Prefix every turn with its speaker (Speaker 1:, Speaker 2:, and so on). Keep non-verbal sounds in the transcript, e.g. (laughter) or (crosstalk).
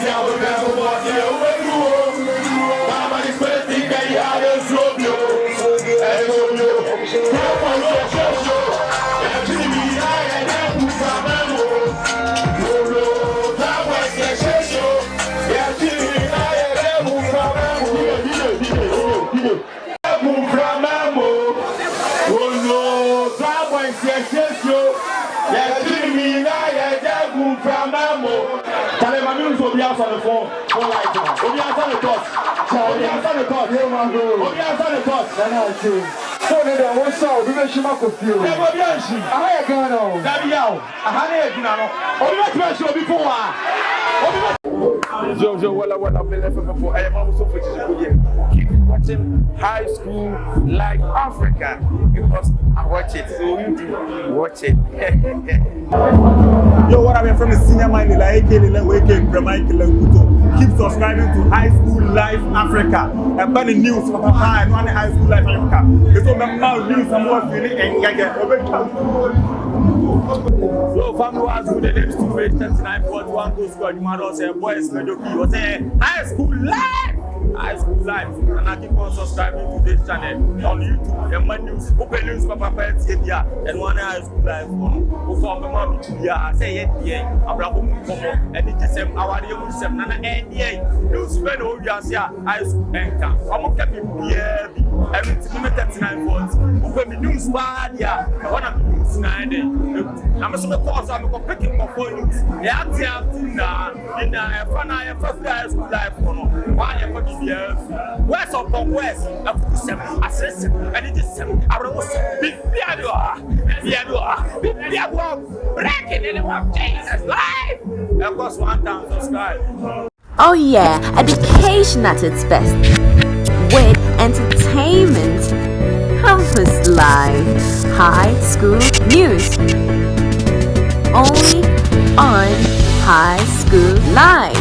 Speaker 1: tí àwọn fẹ́ fún wọn ní ewé dúró. Bàbá ní pé ti kẹ́yìn ayé sóbi o, ẹ̀yin omi o. Bí ó kunfɛnbɛnbo talema minnu fɛ obi asa ne fɔ obi asa ne tɔs obi asa ne tɔs obi asa ne tɔs. fóònù dẹ wọn sá obi bẹ si ma kò fi o. ẹ bọ bí ẹ si. aha yẹ gan na o. dabi ya o aha ne yẹ dunu ano obi bẹ tún bẹ si obi fún wa obi bẹ. Jojo Walla Walla Bella FFO. I am also for Chichiku Keep watching High School like Africa because I watch it. So you do watch it. (laughs) Chairman Ilaike Leleweke Bremaike Lenkuto. Keep subscribing to High School Life Africa. And by the news, Papa, and High School Life Africa. It's all about news and what feeling and gaga. So family was good, the name stupid, 39.1 goal score, you man, I was a boys, mediocre, you was a high school life high school life and i keep on subscribing to this channel on youtube ẹmọ news open news for ẹ tiẹ bia ẹnu wọn ní high school life wọn o fọ ọmọ ẹmọ mi ti bia I'm not diẹ àbúrò àkókò kọmọ ẹni jẹsẹm awari ẹmu jẹsẹm nana ẹ diẹ yẹ fɛ na o wiase a high school ɛnka ɔmo kɛ mi biaa bi ɛnu ti mi mi thirty nine volt wofɛ mi news paa di a ɛhɔ na news nan de eku na mi so mi kɔɔ so a mi kɔ peki nkɔfɔ news yɛ ati ati na nina ɛfa na yɛfɛ high school life kɔnɔ waa yɛfɛ bibiaa fi west of the west ɛfutu sɛm asere sɛm ɛdi di sɛm awurawo sɛm bibi adi wɔ ha bibi adi wɔ ha bibi adi wɔ breaking in the name of jesus life ɛkɔ so one time subscribe. Oh yeah, education at its best. With entertainment, campus life, high school news. Only on High School Life.